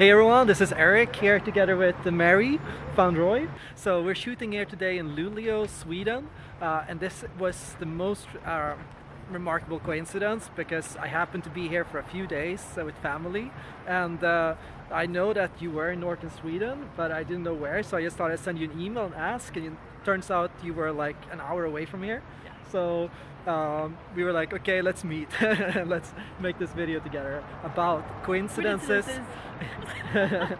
Hey everyone, this is Eric here together with Mary Roy. So we're shooting here today in Luleå, Sweden, uh, and this was the most uh, remarkable coincidence because I happened to be here for a few days uh, with family, and uh, I know that you were in northern Sweden, but I didn't know where, so I just thought I'd send you an email and ask, and it turns out you were like an hour away from here. Yeah. So um, we were like, okay, let's meet. let's make this video together about coincidences. coincidences.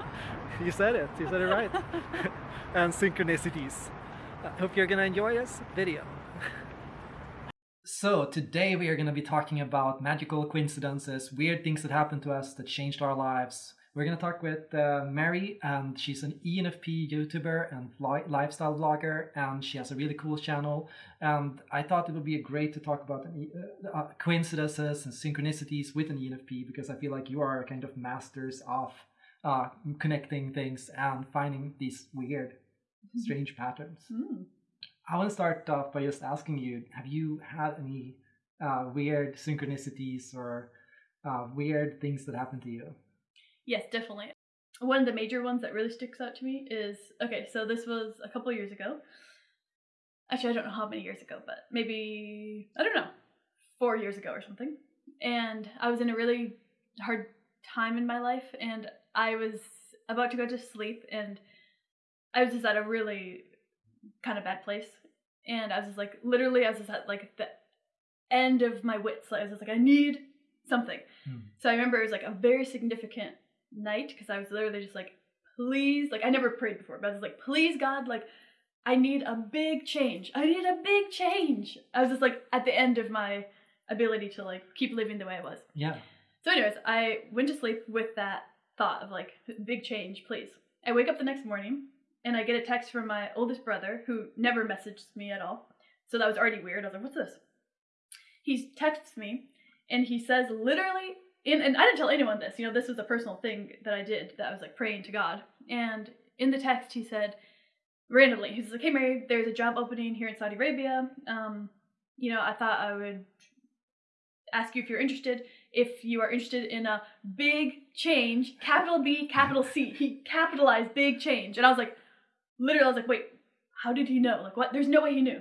you said it. You said it right. and synchronicities. I hope you're gonna enjoy this video. So today we are going to be talking about magical coincidences, weird things that happened to us that changed our lives. We're going to talk with uh, Mary, and she's an ENFP YouTuber and li lifestyle blogger, and she has a really cool channel. And I thought it would be great to talk about uh, uh, coincidences and synchronicities with an ENFP because I feel like you are kind of masters of uh, connecting things and finding these weird, mm-hmm. strange patterns. Mm. I want to start off by just asking you: Have you had any uh, weird synchronicities or uh, weird things that happened to you? Yes, definitely. One of the major ones that really sticks out to me is okay, so this was a couple years ago. Actually, I don't know how many years ago, but maybe, I don't know, four years ago or something. And I was in a really hard time in my life, and I was about to go to sleep, and I was just at a really kind of bad place. And I was just like, literally, I was just at like the end of my wits. Like, I was just like, I need something. Hmm. So I remember it was like a very significant night because I was literally just like, please, like I never prayed before, but I was like, please God, like I need a big change. I need a big change. I was just like at the end of my ability to like keep living the way I was. Yeah. So, anyways, I went to sleep with that thought of like big change, please. I wake up the next morning and I get a text from my oldest brother who never messaged me at all. So that was already weird. I was like, what's this? He texts me and he says literally in, and I didn't tell anyone this, you know, this was a personal thing that I did that I was like praying to God. And in the text, he said, randomly, he's like, hey, Mary, there's a job opening here in Saudi Arabia. Um, you know, I thought I would ask you if you're interested. If you are interested in a big change, capital B, capital C. He capitalized big change. And I was like, literally, I was like, wait, how did he know? Like, what? There's no way he knew.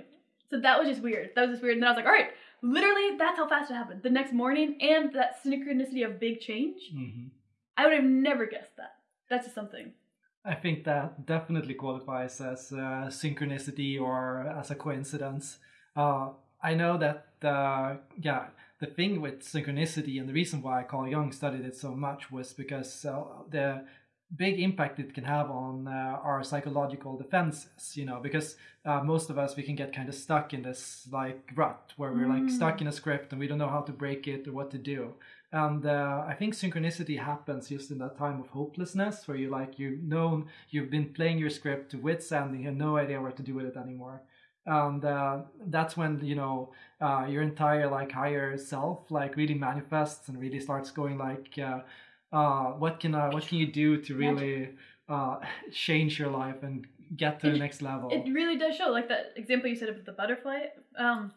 So that was just weird. That was just weird. And then I was like, all right, literally that's how fast it happened. The next morning and that synchronicity of big change mm-hmm. i would have never guessed that. That's just something. I think that definitely qualifies as synchronicity or as a coincidence. Uh, i know that uh, yeah the thing with synchronicity and the reason why carl jung studied it so much was because uh, the big impact it can have on uh, our psychological defenses you know because uh, most of us we can get kind of stuck in this like rut where we're like stuck mm. in a script and we don't know how to break it or what to do and uh, i think synchronicity happens just in that time of hopelessness where you like you know you've been playing your script to wits end and you have no idea what to do with it anymore and uh, that's when you know uh, your entire like higher self like really manifests and really starts going like uh, what can uh, what can you do to really uh, change your life and get to it, the next level? It really does show, like that example you said of the butterfly. Um,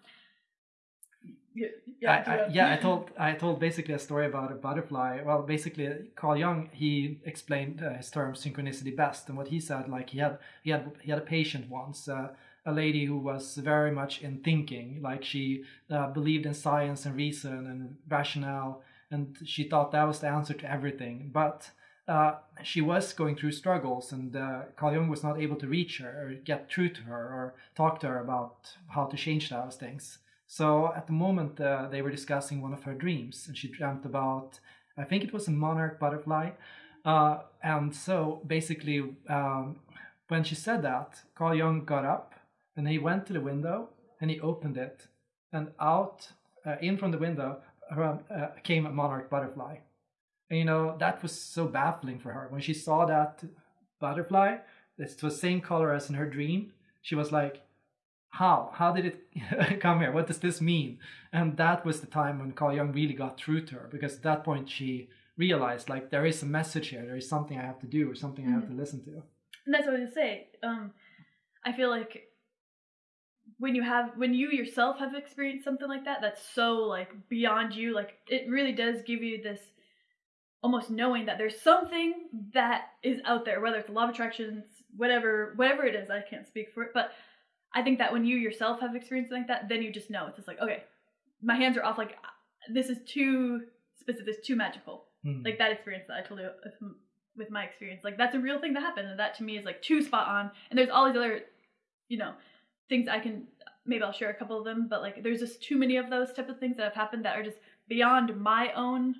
yeah, yeah, I, I, yeah, I told I told basically a story about a butterfly. Well, basically, Carl Jung he explained uh, his term synchronicity best, and what he said, like he had he had he had a patient once, uh, a lady who was very much in thinking, like she uh, believed in science and reason and rationale, and she thought that was the answer to everything. But uh, she was going through struggles, and uh, Carl Jung was not able to reach her or get through to her or talk to her about how to change those things. So at the moment, uh, they were discussing one of her dreams, and she dreamt about, I think it was a monarch butterfly. Uh, and so basically, um, when she said that, Carl Jung got up and he went to the window and he opened it, and out, uh, in from the window, uh, came a monarch butterfly. And, you know, that was so baffling for her. When she saw that butterfly, it was the same color as in her dream, she was like, how? How did it come here? What does this mean? And that was the time when Carl Jung really got through to her because at that point she realized like there is a message here, there is something I have to do or something mm-hmm. I have to mm-hmm. listen to. And that's what I say. Um, I feel like when you have when you yourself have experienced something like that that's so like beyond you like it really does give you this almost knowing that there's something that is out there, whether it's law of attraction, whatever, whatever it is. I can't speak for it, but I think that when you yourself have experienced like that, then you just know it's just like, okay, my hands are off. Like this is too specific, this too magical. Hmm. Like that experience that I told you with- with my experience, like that's a real thing that happened, and that to me is like too spot on. And there's all these other, you know, things I can maybe I'll share a couple of them, but like there's just too many of those type of things that have happened that are just beyond my own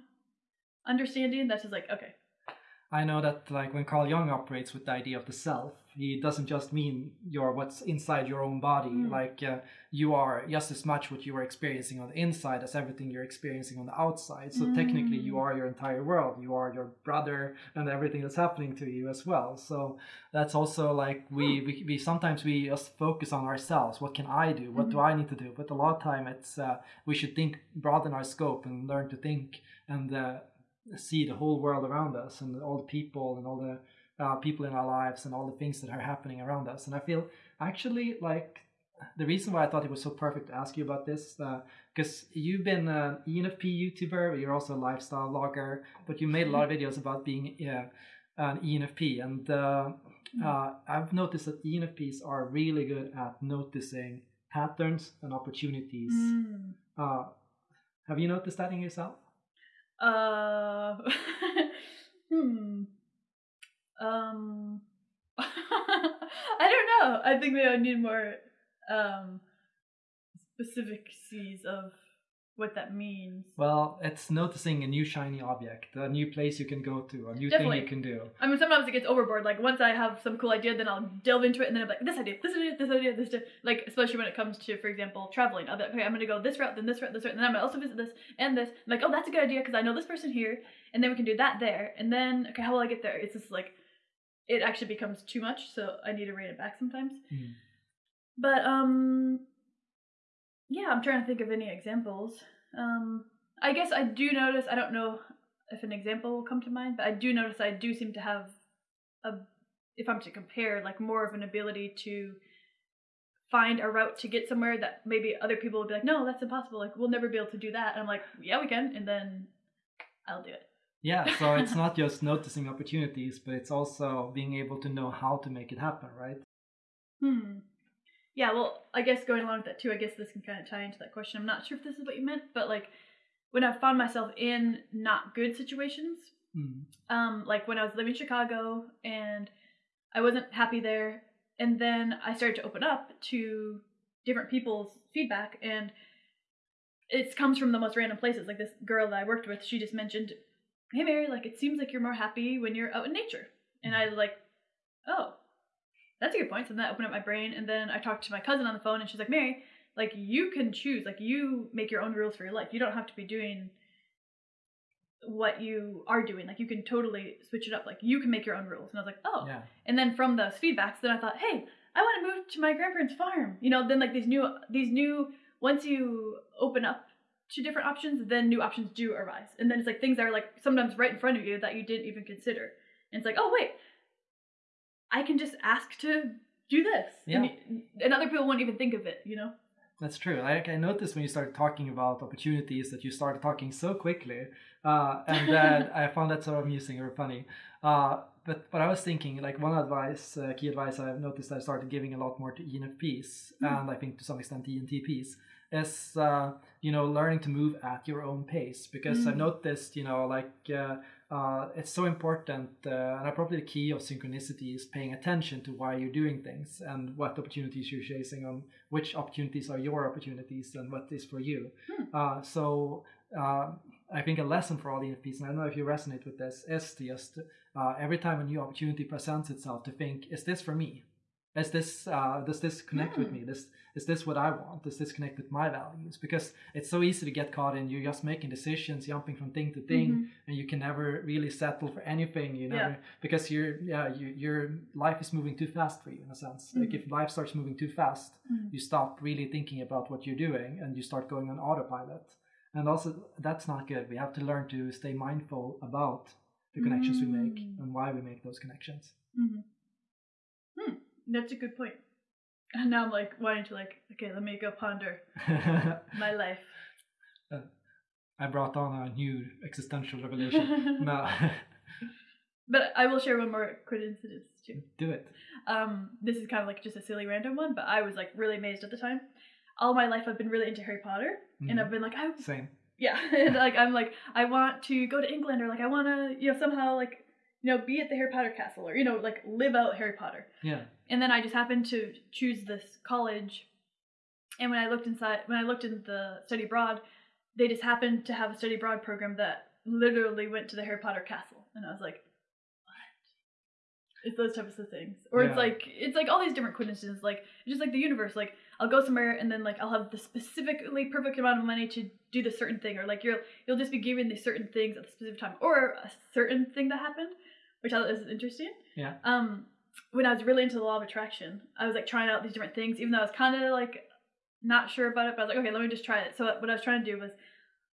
understanding. That's just like okay, I know that like when Carl Jung operates with the idea of the self, he doesn't just mean your what's inside your own body. Mm. Like uh, you are just as much what you are experiencing on the inside as everything you're experiencing on the outside. So technically, you Mm. are your entire world. You are your brother and everything that's happening to you as well. So that's also like we we, we sometimes we just focus on ourselves. What can I do? What do Mhm. I need to do? But a lot of time it's uh, we should think broaden our scope and learn to think and. Uh, see the whole world around us and all the people and all the uh, people in our lives and all the things that are happening around us. And I feel actually like the reason why I thought it was so perfect to ask you about this, because you've been an E ENFP YouTuber, but you're also a lifestyle vlogger, but you made a lot of videos about being uh, an ENFP. And uh, uh, I've noticed that ENFPs are really good at noticing patterns and opportunities. Mm. Uh, have you noticed that in yourself? Uh, hmm. Um, I don't know. I think maybe I need more um specificities of what that means. Well, it's noticing a new shiny object, a new place you can go to, a new Definitely. thing you can do. I mean, sometimes it gets overboard. Like once I have some cool idea, then I'll delve into it, and then I'm like, this idea, this idea, this idea, this idea. Like especially when it comes to, for example, traveling. I'll be like, okay, I'm gonna go this route, then this route, this route, and then I'm gonna also visit this and this. I'm like, oh, that's a good idea because I know this person here, and then we can do that there, and then okay, how will I get there? It's just like, it actually becomes too much, so I need to rein it back sometimes. Mm. But um, yeah, I'm trying to think of any examples. Um, I guess I do notice. I don't know if an example will come to mind, but I do notice I do seem to have a, if I'm to compare, like more of an ability to find a route to get somewhere that maybe other people would be like, no, that's impossible. Like we'll never be able to do that. And I'm like, yeah, we can, and then I'll do it. Yeah, so it's not just noticing opportunities, but it's also being able to know how to make it happen, right? Hmm. Yeah, well, I guess going along with that too, I guess this can kind of tie into that question. I'm not sure if this is what you meant, but like when I found myself in not good situations, Mm. um, like when I was living in Chicago and I wasn't happy there, and then I started to open up to different people's feedback, and it comes from the most random places. Like this girl that I worked with, she just mentioned, "Hey Mary, like it seems like you're more happy when you're out in nature," and I was like, "Oh, that's a good point." So then that opened up my brain, and then I talked to my cousin on the phone, and she's like, "Mary, like you can choose, like you make your own rules for your life. You don't have to be doing." what you are doing like you can totally switch it up like you can make your own rules and i was like oh Yeah. and then from those feedbacks then i thought hey i want to move to my grandparents farm you know then like these new these new once you open up to different options then new options do arise and then it's like things that are like sometimes right in front of you that you didn't even consider and it's like oh wait i can just ask to do this and, and other people won't even think of it you know That's true. Like I noticed when you started talking about opportunities that you started talking so quickly, uh, and then I found that sort of amusing or funny. Uh, but but I was thinking like one advice, uh, key advice I've noticed I started giving a lot more to ENFPs Mm. and I think to some extent ENTPs is uh, you know learning to move at your own pace because I've Mm. noticed you know like uh, uh, it's so important uh, and I probably the key of synchronicity is paying attention to why you're doing things and what opportunities you're chasing on which opportunities are your opportunities and what is for you. Uh, so uh, i think a lesson for all the ENFPs and i don't know if you resonate with this is to just uh, every time a new opportunity presents itself to think is this for me is this uh, does this connect with Hmm. me this is this what i want does this connect with my values because it's so easy to get caught in you're just making decisions jumping from thing to thing Mhm. and you can never really settle for anything you know, Yeah. because your yeah you, your life is moving too fast for you in a sense like Mhm. if life starts moving too fast Mhm. you stop really thinking about what you're doing and you start going on autopilot and also that's not good we have to learn to stay mindful about the connections we make Mm. and why we make those connections hmm Hmm. That's a good point. And now I'm like wanting to like, okay, let me go ponder my life. I brought on a new existential revelation. no. but I will share one more coincidence too. Do it. Um, this is kind of like just a silly random one, but I was like really amazed at the time. All my life, I've been really into Harry Potter, mm-hmm. and I've been like, I same. Yeah, and like I'm like I want to go to England, or like I want to you know somehow like you know be at the Harry Potter castle, or you know like live out Harry Potter. Yeah. And then I just happened to choose this college, and when I looked inside, when I looked in the study abroad, they just happened to have a study abroad program that literally went to the Harry Potter castle, and I was like, it's those types of things or yeah. it's like it's like all these different coincidences like just like the universe like i'll go somewhere and then like i'll have the specifically perfect amount of money to do the certain thing or like you'll you'll just be given these certain things at the specific time or a certain thing that happened which i thought was interesting. Yeah. Um when i was really into the law of attraction i was like trying out these different things even though i was kind of like not sure about it but i was like okay let me just try it. So what i was trying to do was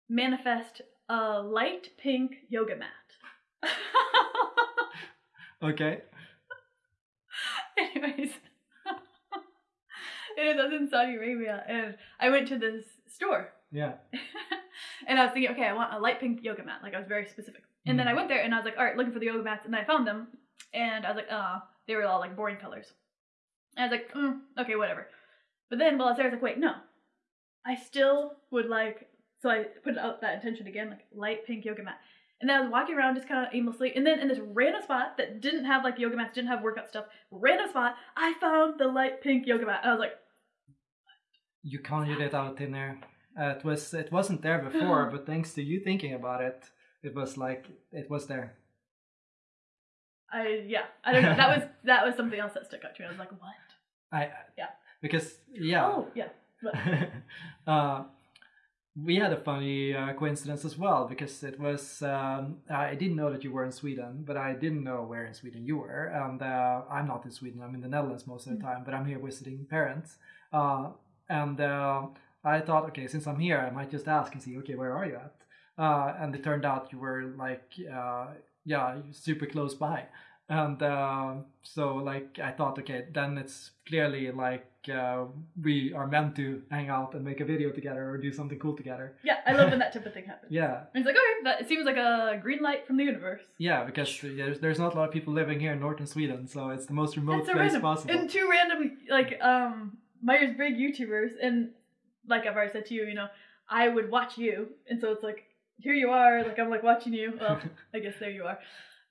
manifest a light pink yoga mat. Okay. Anyways, it was in Saudi Arabia, and I went to this store. Yeah. and I was thinking, okay, I want a light pink yoga mat. Like I was very specific. And mm. then I went there and I was like, all right, looking for the yoga mats, and I found them, and I was like, ah, oh, they were all like boring colors. And I was like, mm, okay, whatever. But then while I was there, I was like, wait, no, I still would like. So I put out that intention again, like light pink yoga mat. And then I was walking around just kind of aimlessly. And then in this random spot that didn't have like yoga mats, didn't have workout stuff, random spot, I found the light pink yoga mat. And I was like, you conjured it out in there. Uh, it was it wasn't there before, but thanks to you thinking about it, it was like it was there. I yeah, I don't know. That was that was something else that stuck out to me. I was like, what? I yeah. Because yeah. Oh yeah. uh, we had a funny uh, coincidence as well because it was um, I didn't know that you were in Sweden, but I didn't know where in Sweden you were. And uh, I'm not in Sweden; I'm in the Netherlands most of the mm. time. But I'm here visiting parents, uh, and uh, I thought, okay, since I'm here, I might just ask and see, okay, where are you at? Uh, and it turned out you were like, uh, yeah, super close by. And uh, so like i thought okay then it's clearly like uh, we are meant to hang out and make a video together or do something cool together. Yeah i love when that type of thing happens. Yeah. And it's like okay that it seems like a green light from the universe. Yeah because there's, there's not a lot of people living here in northern sweden so it's the most remote place random. possible. And two random like um myers-briggs youtubers and like i've already said to you you know i would watch you and so it's like here you are like i'm like watching you well i guess there you are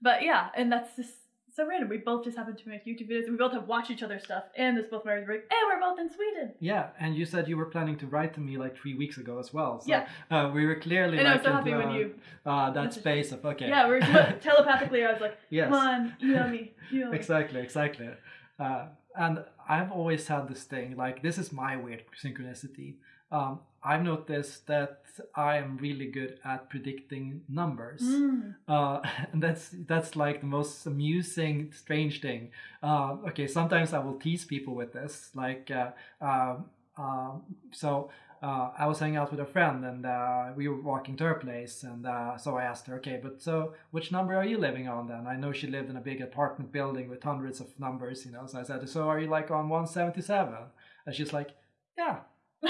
but yeah and that's just so random. We both just happen to make YouTube videos. And we both have watched each other's stuff, and this both Mary's break, and we're both in Sweden. Yeah, and you said you were planning to write to me like three weeks ago as well. So, yeah, uh, we were clearly. And like I was so happy when you. Uh, that space of okay. Yeah, we're telepathically. I was like, yes. come on, email me, email me. Exactly, exactly. Uh, and I've always had this thing like this is my weird synchronicity. Um, I've noticed that I am really good at predicting numbers, mm. uh, and that's that's like the most amusing, strange thing. Uh, okay, sometimes I will tease people with this, like uh, um, um, so. Uh, I was hanging out with a friend and uh, we were walking to her place and uh, so I asked her, okay, but so which number are you living on then? I know she lived in a big apartment building with hundreds of numbers, you know. So I said, so are you like on 177? And she's like, yeah,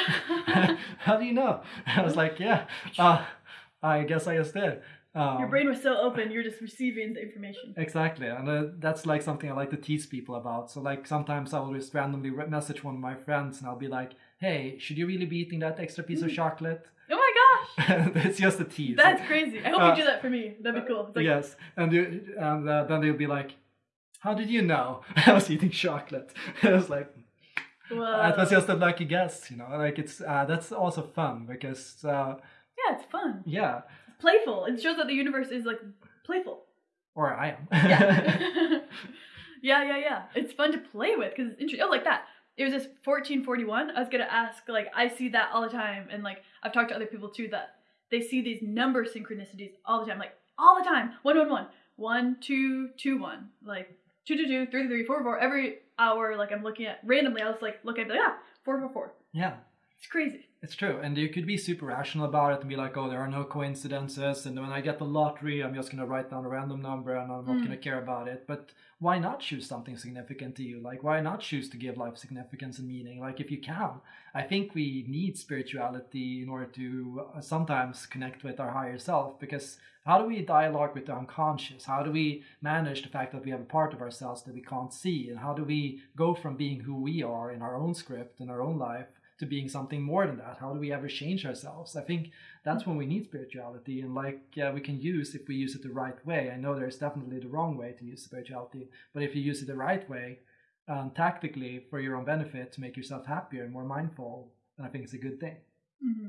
How do you know? I was like, yeah, uh, I guess I just did. Um, Your brain was so open, you're just receiving the information. Exactly, and uh, that's like something I like to tease people about. So like sometimes I will just randomly message one of my friends, and I'll be like, "Hey, should you really be eating that extra piece of mm. chocolate?" Oh my gosh! it's just a tease. That's crazy. I hope uh, you do that for me. That'd be cool. Like, yes, and you, and uh, then they'll be like, "How did you know I was eating chocolate?" I was like, Whoa. It was just a lucky guess, you know. Like it's uh, that's also fun because uh, yeah, it's fun. Yeah, it's playful. It shows that the universe is like playful. Or I am. yeah. yeah, yeah, yeah. It's fun to play with because it's interesting. Oh, like that. It was just 1441. I was gonna ask, like, I see that all the time, and like I've talked to other people too that they see these number synchronicities all the time, like all the time. One, one, one, one, two, two, one, like two, two, two, three, three, four, four. Every hour, like I'm looking at randomly, I was like looking at like, ah, four, four, four. Yeah. It's crazy. It's true, and you could be super rational about it and be like, "Oh, there are no coincidences," and when I get the lottery, I'm just gonna write down a random number and I'm not Mm. gonna care about it. But why not choose something significant to you? Like, why not choose to give life significance and meaning? Like, if you can, I think we need spirituality in order to uh, sometimes connect with our higher self. Because how do we dialogue with the unconscious? How do we manage the fact that we have a part of ourselves that we can't see? And how do we go from being who we are in our own script in our own life? To being something more than that. How do we ever change ourselves? I think that's when we need spirituality and like uh, we can use if we use it the right way. I know there's definitely the wrong way to use spirituality but if you use it the right way um, tactically for your own benefit to make yourself happier and more mindful then i think it's a good thing. Hmm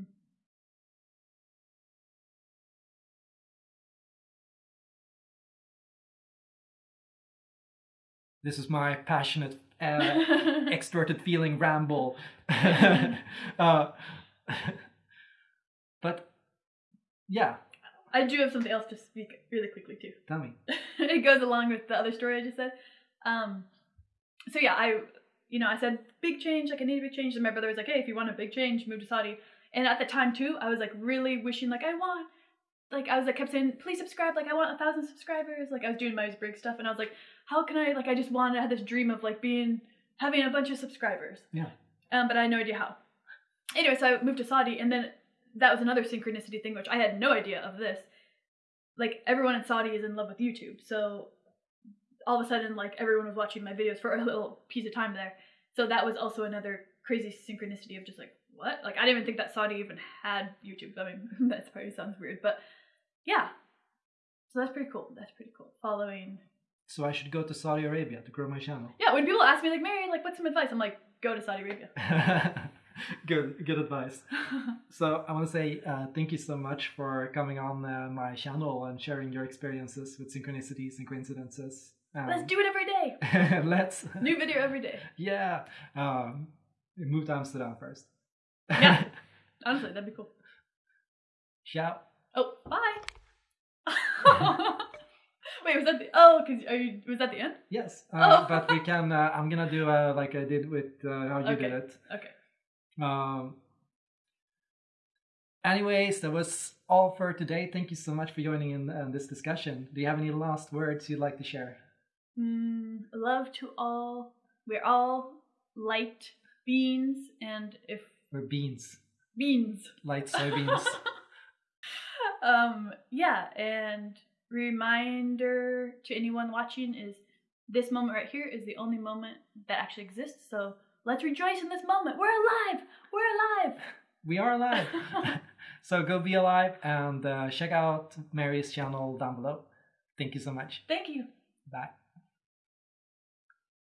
this is my passionate uh, extroverted feeling ramble uh, but yeah I do have something else to speak really quickly too. tell me it goes along with the other story I just said. Um, so yeah, I, you know, I said big change, like I need a big change. And my brother was like, hey, if you want a big change, move to Saudi. And at the time too, I was like really wishing, like I want, like I was like kept saying, please subscribe, like I want a thousand subscribers. Like I was doing Myers Briggs stuff, and I was like, how can I, like I just wanted, I had this dream of like being having a bunch of subscribers. Yeah. Um, but I had no idea how. Anyway, so I moved to Saudi, and then that was another synchronicity thing, which I had no idea of this. Like everyone in Saudi is in love with YouTube, so all of a sudden, like everyone was watching my videos for a little piece of time there. So that was also another crazy synchronicity of just like what? Like I didn't even think that Saudi even had YouTube. I mean, that probably sounds weird, but yeah. So that's pretty cool. That's pretty cool. Following. so i should go to saudi arabia to grow my channel Yeah, when people ask me like, Mary, like, what's some advice? I'm like, go to Saudi Arabia. good good advice So I want to say uh, thank you so much for coming on uh, my channel and sharing your experiences with synchronicities and coincidences. Um, Let's do it every day. let's. New video every day. yeah. Um, move to Amsterdam first. Yeah. Honestly, that'd be cool. Ciao. Oh, bye. Wait, was that the? Oh, cause are you? Was that the end? Yes, uh, Oh. but we can. Uh, I'm gonna do uh, like I did with uh, how you did it. Okay. Um, anyways, that was all for today. Thank you so much for joining in uh, this discussion. Do you have any last words you'd like to share? Mm, love to all. We're all light beans, and if we're beans, beans. light soybeans. um. Yeah, and reminder to anyone watching is this moment right here is the only moment that actually exists. So let's rejoice in this moment. We're alive. We're alive. we are alive. so go be alive and uh, check out Mary's channel down below. Thank you so much. Thank you. Bye.